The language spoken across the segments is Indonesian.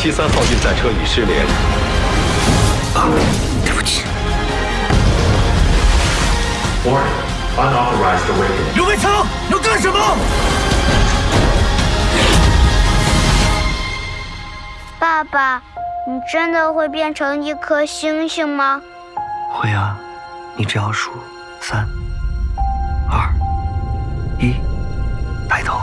七三号运载车已失联。啊，对不起。Warning, unauthorized awakening. 刘卫超，要干什么？爸爸，你真的会变成一颗星星吗？会啊，你只要数三、二、一，抬头，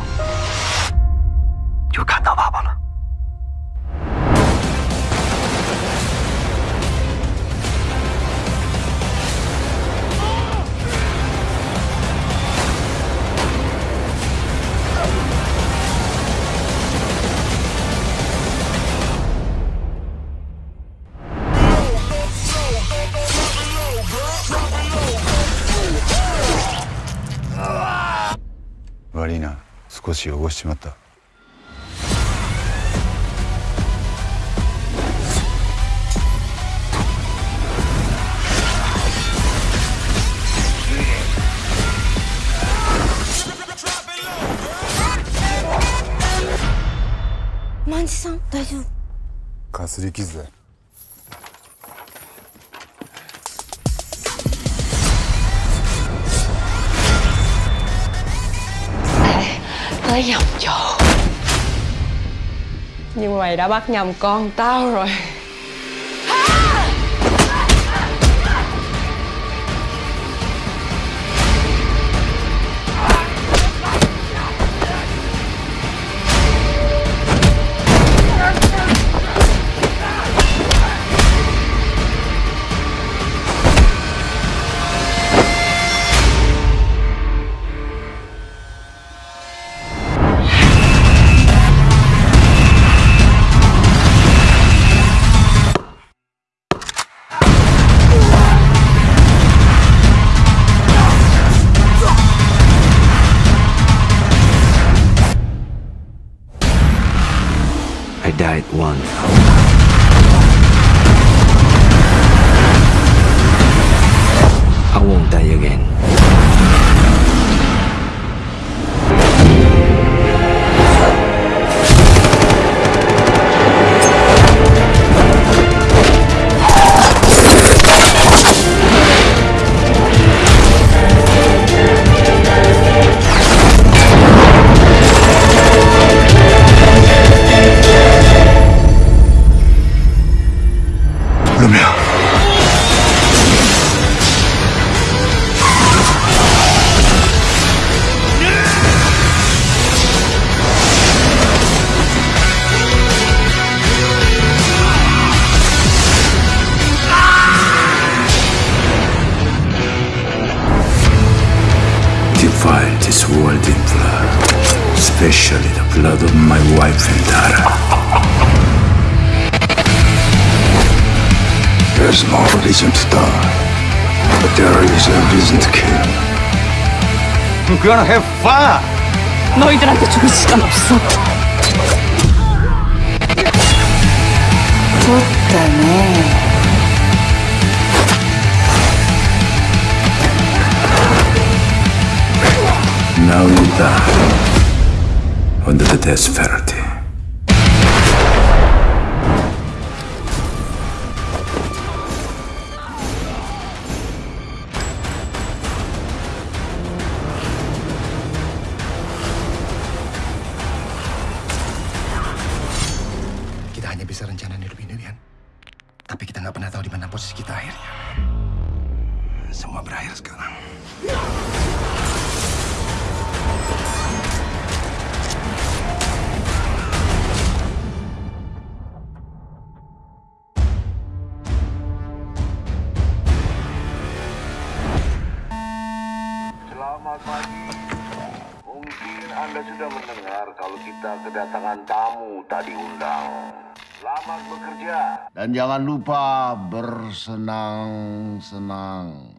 悪いな。少し汚しちまった。万次さん大丈夫？かすり傷だ tới nhầm chỗ nhưng mày đã bắt nhầm con tao rồi. I died once. I won't die again. Defile this world in blood, especially the blood of my wife and daughter. There's no reason to die, but there is a reason to kill. We're gonna have fun. 너희들한테 죽을 시간 없어 Now you die under the death penalty. Kita hanya bisa rencana hidup ini, kan? Tapi kita nggak pernah tahu di mana posisi kita akhirnya. Semua berakhir sekarang. Selamat pagi. Mungkin Anda sudah mendengar kalau kita kedatangan tamu tadi undang. Selamat bekerja. Dan jangan lupa bersenang-senang.